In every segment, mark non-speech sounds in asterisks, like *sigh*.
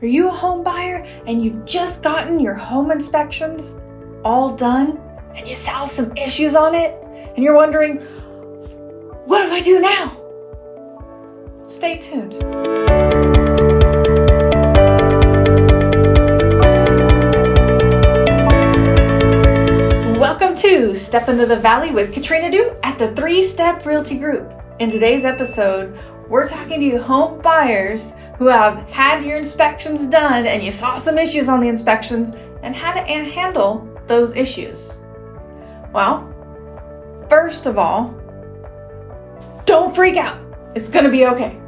Are you a home buyer and you've just gotten your home inspections all done and you saw some issues on it and you're wondering, what do I do now? Stay tuned. Welcome to Step Into the Valley with Katrina Du at the Three Step Realty Group. In today's episode, we're talking to you home buyers who have had your inspections done and you saw some issues on the inspections and how to handle those issues. Well, first of all, don't freak out. It's going to be okay.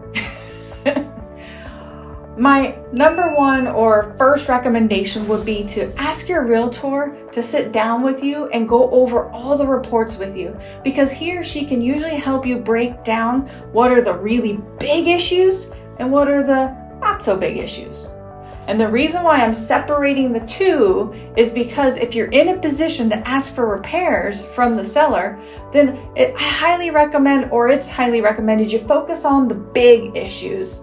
My number one or first recommendation would be to ask your realtor to sit down with you and go over all the reports with you because he or she can usually help you break down what are the really big issues and what are the not so big issues. And the reason why I'm separating the two is because if you're in a position to ask for repairs from the seller, then it, I highly recommend, or it's highly recommended, you focus on the big issues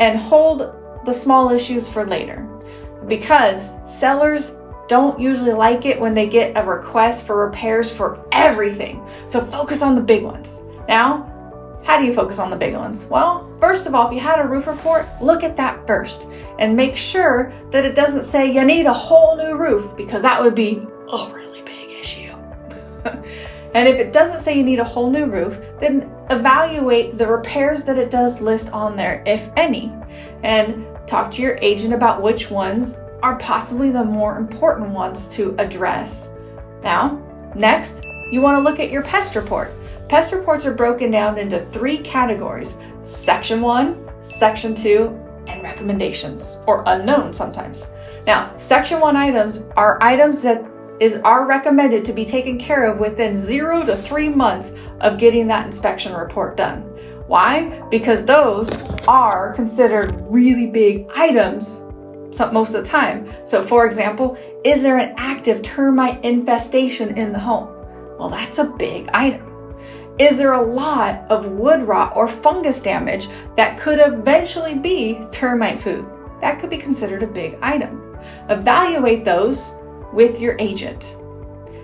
and hold the small issues for later. Because sellers don't usually like it when they get a request for repairs for everything. So focus on the big ones. Now, how do you focus on the big ones? Well, first of all, if you had a roof report, look at that first and make sure that it doesn't say you need a whole new roof because that would be a really big issue. *laughs* and if it doesn't say you need a whole new roof, then evaluate the repairs that it does list on there, if any, and talk to your agent about which ones are possibly the more important ones to address. Now, next, you want to look at your pest report. Pest reports are broken down into three categories Section 1, Section 2, and recommendations, or unknown sometimes. Now, Section 1 items are items that is are recommended to be taken care of within zero to three months of getting that inspection report done. Why? Because those are considered really big items most of the time. So for example, is there an active termite infestation in the home? Well, that's a big item. Is there a lot of wood rot or fungus damage that could eventually be termite food? That could be considered a big item. Evaluate those with your agent.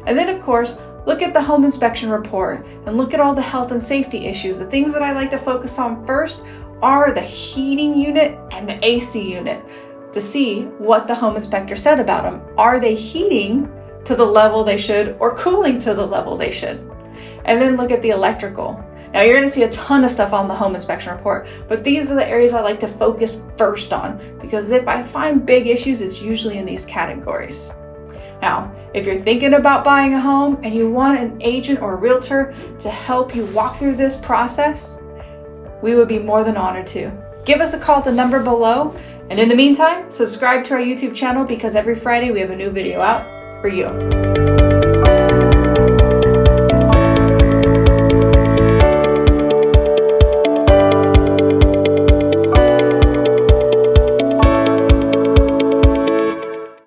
And then, of course, look at the home inspection report and look at all the health and safety issues. The things that I like to focus on first are the heating unit and the AC unit to see what the home inspector said about them. Are they heating to the level they should or cooling to the level they should? And then look at the electrical. Now you're gonna see a ton of stuff on the home inspection report, but these are the areas I like to focus first on because if I find big issues, it's usually in these categories. Now, if you're thinking about buying a home and you want an agent or a realtor to help you walk through this process, we would be more than honored to. Give us a call at the number below. And in the meantime, subscribe to our YouTube channel because every Friday we have a new video out for you.